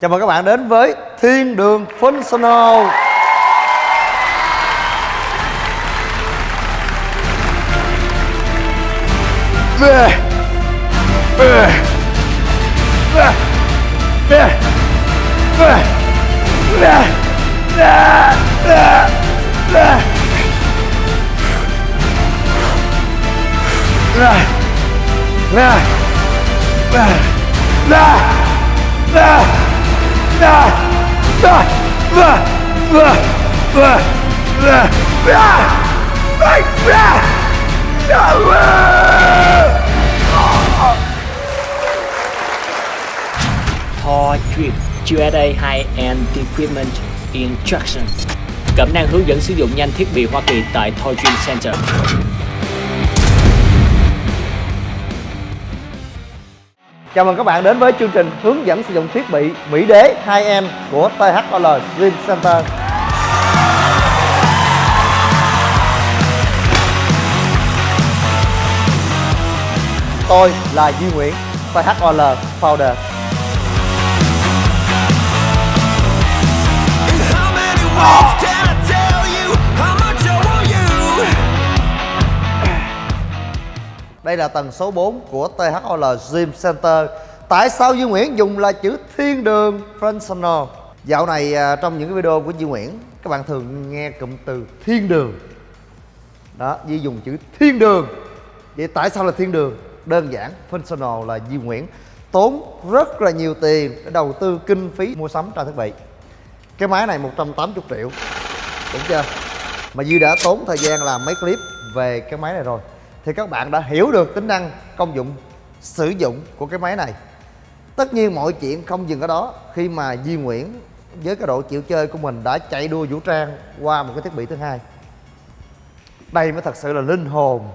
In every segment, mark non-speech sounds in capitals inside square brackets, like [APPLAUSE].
Chào mừng các bạn đến với Thiên đường Functional. Về Thor Drip USA High-End Equipment Instructions Cẩm năng hướng dẫn sử dụng nhanh thiết bị Hoa Kỳ tại Thor Dream Center. Chào mừng các bạn đến với chương trình hướng dẫn sử dụng thiết bị Mỹ Đế 2M của THOL Dream Center. Tôi là Duy Nguyễn, THOL Founder. Đây là tầng số 4 của THOL Gym Center. Tại sao Duy Nguyễn dùng là chữ thiên đường functional Dạo này à, trong những cái video của Duy Nguyễn Các bạn thường nghe cụm từ thiên đường. Đó, Duy dùng chữ thiên đường. Vậy tại sao là thiên đường? Đơn giản, functional là Duy Nguyễn. Tốn rất là nhiều tiền để đầu tư kinh phí mua sắm trang thiết bị. Cái máy này 180 triệu. Đúng chưa? Mà Duy đã tốn thời gian làm mấy clip về cái máy này rồi. Thì các bạn đã hiểu được tính năng, công dụng, sử dụng của cái máy này. Tất nhiên mọi chuyện không dừng ở đó. Khi mà Duy Nguyễn với cái độ chịu chơi của mình đã chạy đua vũ trang qua một cái thiết bị thứ hai. Đây mới thật sự là linh hồn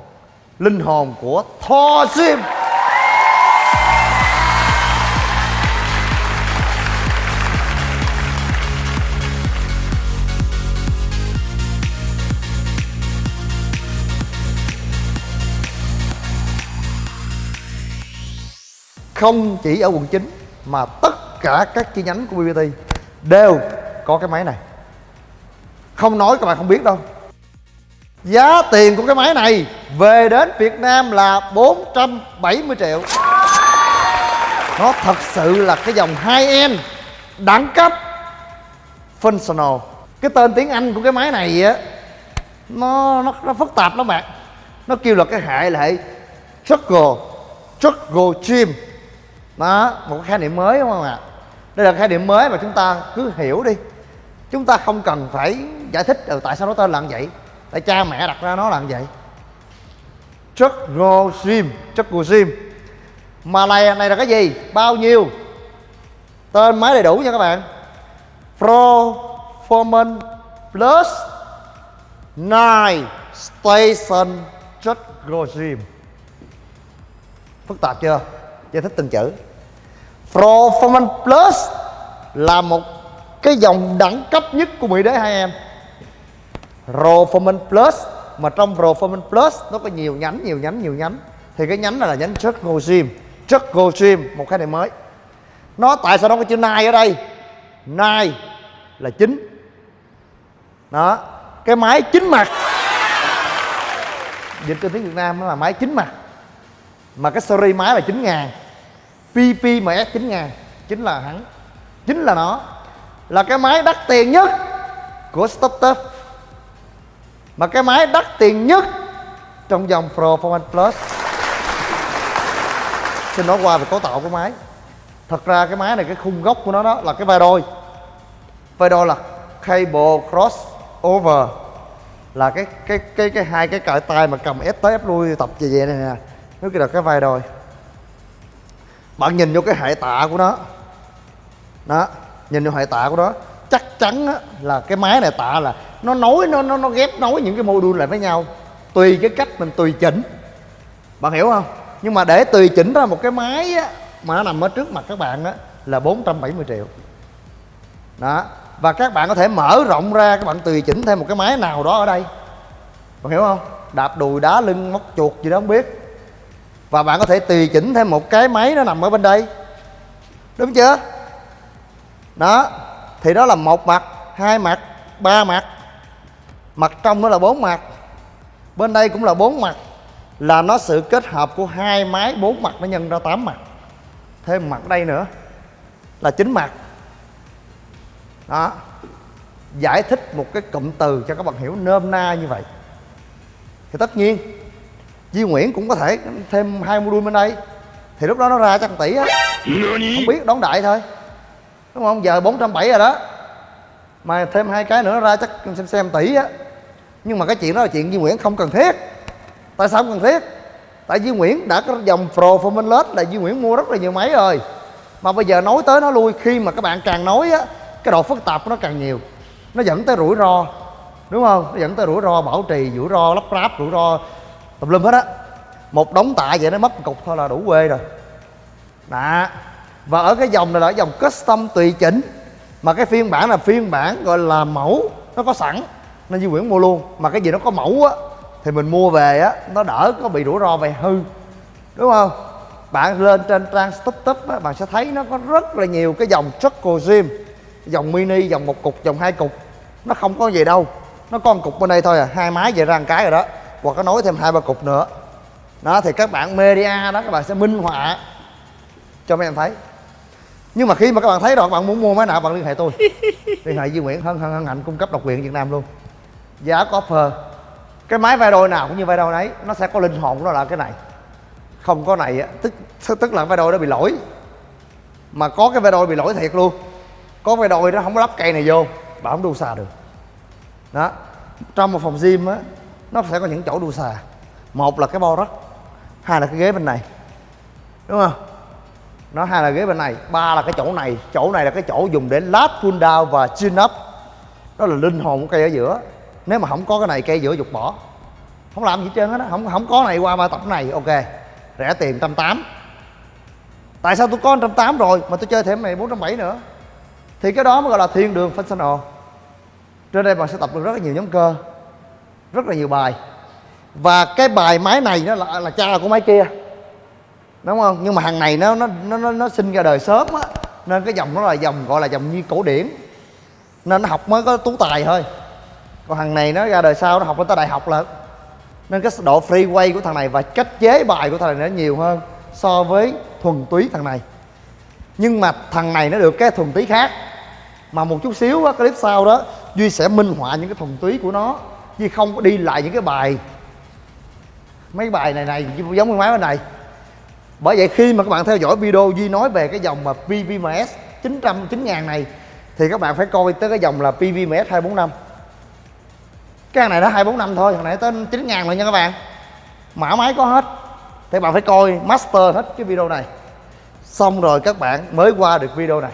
Linh hồn của Thor Sim. Không chỉ ở quận 9 mà tất cả các chi nhánh của BBT đều có cái máy này. Không nói các bạn không biết đâu. Giá tiền của cái máy này về đến Việt Nam là 470 triệu. Nó thật sự là cái dòng 2M đẳng cấp functional. Cái tên tiếng Anh của cái máy này á, nó nó nó phức tạp lắm bạn. Nó kêu là cái hệ là hệ Struggle Struggle Gym đó một khái niệm mới đúng không ạ? Đây là khái niệm mới mà chúng ta cứ hiểu đi. Chúng ta không cần phải giải thích ừ, tại sao nó tên là như vậy? Tại cha mẹ đặt ra nó là như vậy. Struggle sim, Struggle Gym mà này này là cái gì? Bao nhiêu? Tên máy đầy đủ nha các bạn. Performance Plus 9 Station Struggle sim. phức tạp chưa? Giải thích từng chữ. Performance Plus là một cái dòng đẳng cấp nhất của Mỹ Đế hai em. Performance Plus, mà trong Performance Plus nó có nhiều nhánh nhiều nhánh nhiều nhánh. Thì cái nhánh này là nhánh Go Gym Go Gym một cái này mới. Nó tại sao nó có chữ Nai ở đây? Nai là chính. Đó, cái máy chính mặt. Dịch trên tiếng Việt Nam nó là máy chính mặt. Mà cái series máy là 9 ngàn. PPMS 9000 chính là hắn. Chính là nó. Là cái máy đắt tiền nhất của startup mà cái máy đắt tiền nhất trong dòng Performance Plus. Xin nói qua về cấu tạo của máy. Thật ra cái máy này, cái khung gốc của nó đó là cái vai đôi. Vai đôi là cable cross over là cái cái cái cái hai cái cởi tay mà cầm ép tới ép lui tập về vậy này nè. Nó kia là cái vai đôi bạn nhìn vô cái hệ tạ của nó. Đó nhìn vô hệ tạ của nó chắc chắn á, là cái máy này tạ là nó nối nó nó nó ghép nối những cái module lại với nhau. Tùy cái cách mình tùy chỉnh. Bạn hiểu không? Nhưng mà để tùy chỉnh ra một cái máy á, mà nó nằm ở trước mặt các bạn á là 470 triệu. Đó và các bạn có thể mở rộng ra các bạn tùy chỉnh thêm một cái máy nào đó ở đây. Bạn hiểu không? Đạp đùi đá lưng móc chuột gì đó không biết và bạn có thể tùy chỉnh thêm một cái máy nó nằm ở bên đây. Đúng chưa? Đó, thì đó là một mặt, hai mặt, ba mặt. Mặt trong đó là bốn mặt. Bên đây cũng là bốn mặt. Là nó sự kết hợp của hai máy, bốn mặt nó nhân ra tám mặt. Thêm mặt đây nữa, là chín mặt. Đó. Giải thích một cái cụm từ cho các bạn hiểu nôm na như vậy. Thì tất nhiên Duy Nguyễn cũng có thể thêm hai module bên đây. Thì lúc đó nó ra chắc một tỷ á. Không biết đón đại thôi. Đúng không? Giờ 470 rồi đó. Mà thêm hai cái nữa nó ra chắc xem xem tỷ á. Nhưng mà cái chuyện đó là chuyện Duy Nguyễn không cần thiết. Tại sao không cần thiết? Tại Duy Nguyễn đã có dòng Performance LED là Duy Nguyễn mua rất là nhiều máy rồi. Mà bây giờ nói tới nó lui khi mà các bạn càng nói á cái độ phức tạp của nó càng nhiều. Nó dẫn tới rủi ro. Đúng không? Nó dẫn tới rủi ro bảo trì rủi ro lắp ráp rủi ro tùm lum hết á. Một đống tạ vậy nó mất một cục thôi là đủ quê rồi. Đó và ở cái dòng này là dòng custom tùy chỉnh. Mà cái phiên bản là phiên bản gọi là mẫu, nó có sẵn nên Duy Nguyễn mua luôn. Mà cái gì nó có mẫu á, thì mình mua về á, nó đỡ có bị rủi ro về hư. Đúng không? Bạn lên trên trang stop á, bạn sẽ thấy nó có rất là nhiều cái dòng Chuckle Gym, dòng mini, dòng một cục, dòng hai cục. Nó không có gì đâu, nó có một cục bên đây thôi à hai máy về ra một cái rồi đó hoặc có nối thêm hai ba cục nữa. Đó thì các bạn media đó các bạn sẽ minh họa. Cho mấy em thấy. Nhưng mà khi mà các bạn thấy rồi các bạn muốn mua máy nào bạn liên hệ tôi. [LAUGHS] Liên hệ Duy Nguyễn hân hân hân hạnh cung cấp độc quyền Việt Nam luôn. Giá có offer. Cái máy vai đôi nào cũng như vai đôi đấy nó sẽ có linh hồn của nó là cái này. Không có này á tức tức là vai đôi nó bị lỗi. Mà có cái vai đôi bị lỗi thiệt luôn. Có vai đôi nó không có lắp cây này vô bạn không đu xà được. Đó. Trong một phòng gym á nó sẽ có những chỗ đua xà. Một là cái bo đất hai là cái ghế bên này. Đúng không? Nó hai là ghế bên này, ba là cái chỗ này. Chỗ này là cái chỗ dùng để lát pull down và chin up. Đó là linh hồn của cây ở giữa. Nếu mà không có cái này, cây giữa dục bỏ. Không làm gì hết trơn hết á không không có này qua ba tập này, ok. Rẻ tiền trăm tám. Tại sao tôi có trăm tám rồi, mà tôi chơi thêm này bốn trăm bảy nữa? Thì cái đó mới gọi là thiên đường functional. Trên đây bạn sẽ tập được rất là nhiều nhóm cơ rất là nhiều bài. Và cái bài máy này nó là, là cha của máy kia. Đúng không? Nhưng mà hàng này nó nó nó nó, nó sinh ra đời sớm á. Nên cái dòng nó là dòng gọi là dòng như cổ điển. Nên nó học mới có tú tài thôi. Còn thằng này nó ra đời sau nó học lên tới đại học là nên cái độ freeway của thằng này và cách chế bài của thằng này nó nhiều hơn so với thuần túy thằng này. Nhưng mà thằng này nó được cái thuần túy khác. Mà một chút xíu á clip sau đó duy sẽ minh họa những cái thuần túy của nó chứ không có đi lại những cái bài. Mấy bài này này giống như máy bên này. Bởi vậy khi mà các bạn theo dõi video Duy nói về cái dòng mà PVMS 900 9000 này, thì các bạn phải coi tới cái dòng là PVMS 245 cái hàng này nó 245 thôi hồi nãy tới 9000 rồi nha các bạn. Mã máy có hết. Thì bạn phải coi master hết cái video này. Xong rồi các bạn mới qua được video này.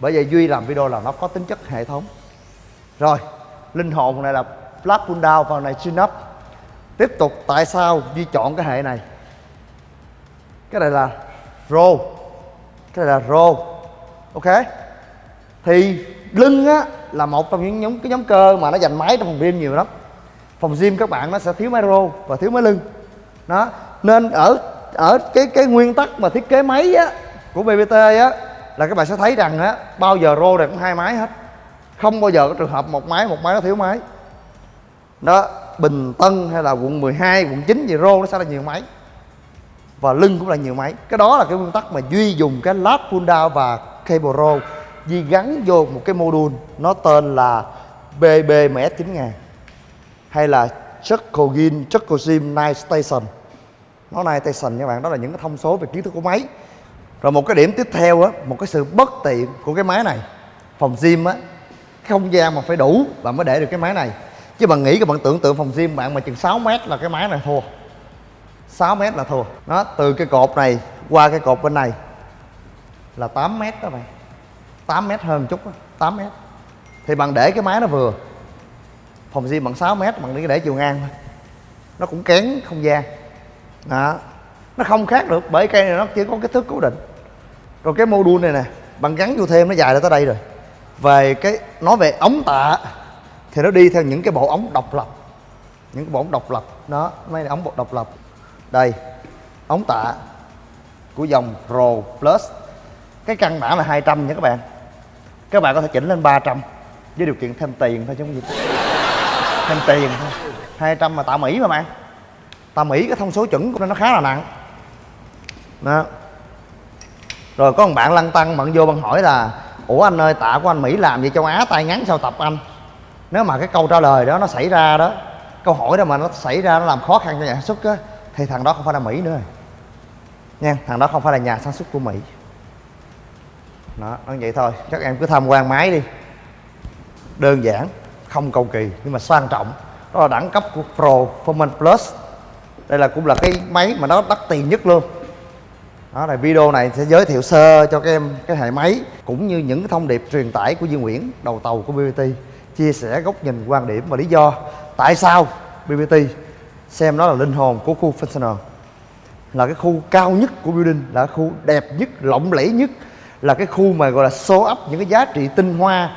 Bởi vậy Duy làm video là nó có tính chất hệ thống. Rồi, linh hồn này là flat pull down vào này chin up. Tiếp tục tại sao Duy chọn cái hệ này? Cái này là row. Cái này là row. Ok? Thì lưng á là một trong những nhóm, cái nhóm cơ mà nó dành máy trong phòng gym nhiều lắm. Phòng gym các bạn nó sẽ thiếu máy row và thiếu máy lưng. Đó. Nên ở ở cái cái nguyên tắc mà thiết kế máy á của BBT á là các bạn sẽ thấy rằng á, bao giờ row này cũng hai máy hết. Không bao giờ có trường hợp một máy một máy nó thiếu máy đó Bình Tân hay là quận 12, quận 9 gì rô nó sẽ là nhiều máy. Và lưng cũng là nhiều máy. Cái đó là cái nguyên tắc mà duy dùng cái lap pull down và cable roll duy gắn vô một cái module nó tên là BBMS 9000 hay là Chocogin Chocogym Night Station. Nó Night Station các bạn đó là những cái thông số về kiến thức của máy. Rồi một cái điểm tiếp theo á một cái sự bất tiện của cái máy này phòng gym á cái không gian mà phải đủ bạn mới để được cái máy này chứ bạn nghĩ các bạn tưởng tượng phòng gym bạn mà chừng 6 mét là cái máy này thua. 6 mét là thua. Nó từ cái cột này qua cái cột bên này là 8 mét đó bạn. 8 mét hơn chút đó, 8 mét. Thì bạn để cái máy nó vừa. Phòng gym bằng 6 mét bạn để, để chiều ngang thôi. Nó cũng kén không gian. Đó. Nó không khác được bởi cây này nó chỉ có kích thước cố định. Rồi cái mô đun này nè bạn gắn vô thêm nó dài ra tới đây rồi. Về cái nói về ống tạ thì nó đi theo những cái bộ ống độc lập. Những cái bộ ống độc lập. Đó mấy ống bộ độc lập. Đây, ống tạ của dòng Pro Plus. Cái căn bản là 200 nha các bạn. Các bạn có thể chỉnh lên 300 với điều kiện thêm tiền thôi chứ không gì. [LAUGHS] Thêm tiền thôi. 200 mà tạo Mỹ mà bạn. Tạo Mỹ cái thông số chuẩn của nó nó khá là nặng. Đó. Rồi có một bạn lăn tăng bạn vô bạn hỏi là, ủa anh ơi, tạ của anh Mỹ làm gì? Châu Á tay ngắn sao tập anh? Nếu mà cái câu trả lời đó nó xảy ra đó, câu hỏi đó mà nó xảy ra, nó làm khó khăn cho nhà sản xuất á, thì thằng đó không phải là Mỹ nữa. Rồi nha, thằng đó không phải là nhà sản xuất của Mỹ. Đó nó vậy thôi. Các em cứ tham quan máy đi. Đơn giản, không cầu kỳ, nhưng mà sang trọng. Đó là đẳng cấp của pro Performance Plus. Đây là cũng là cái máy mà nó đắt tiền nhất luôn. Đó là video này sẽ giới thiệu sơ cho các em cái hệ máy, cũng như những thông điệp truyền tải của Duy Nguyễn, đầu tàu của BBT chia sẻ góc nhìn quan điểm và lý do tại sao BBT xem nó là linh hồn của khu functional là cái khu cao nhất của building, là cái khu đẹp nhất, lộng lẫy nhất, là cái khu mà gọi là show up những cái giá trị tinh hoa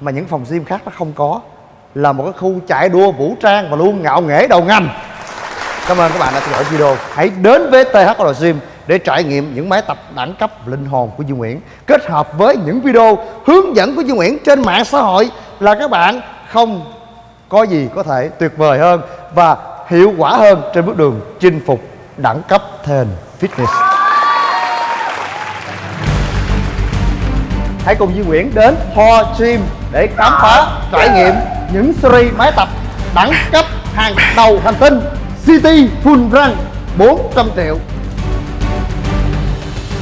mà những phòng gym khác nó không có. Là một cái khu chạy đua vũ trang và luôn ngạo nghễ đầu ngành. Cảm ơn các bạn đã theo dõi video. Hãy đến với THL Gym để trải nghiệm những máy tập đẳng cấp linh hồn của Duy Nguyễn kết hợp với những video hướng dẫn của Duy Nguyễn trên mạng xã hội là các bạn không có gì có thể tuyệt vời hơn và hiệu quả hơn trên bước đường chinh phục đẳng cấp thền fitness. Hãy cùng Duy Nguyễn đến Ho Gym để khám phá, trải nghiệm những series máy tập đẳng cấp hàng đầu hành tinh, City Full Run 400 triệu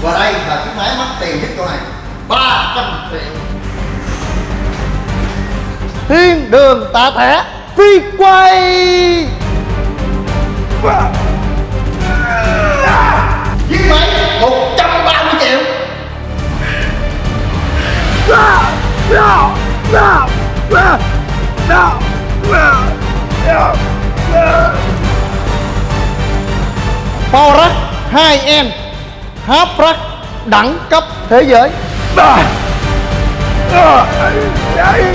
Và đây là chiếc máy mắc tiền nhất chỗ này 300 triệu đường tạ thẻ, phi quay. Giết máy, một trăm ba mươi triệu. Power hai em Háp đẳng cấp thế giới xây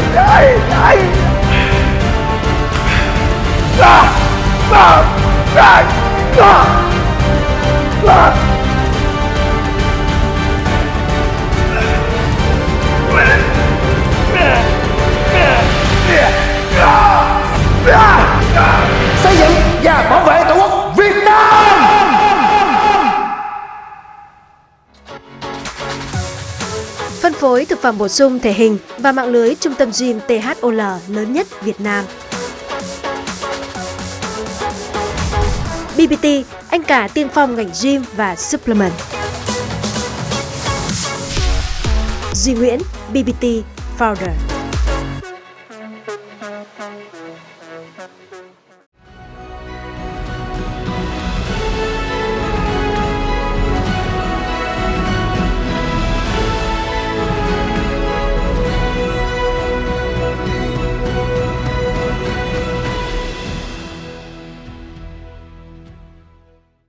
phẩm bổ sung thể hình và mạng lưới trung tâm gym THOL lớn nhất Việt Nam. BBT, anh cả tiên phong ngành gym và supplement. Duy Nguyễn, BBT Founder.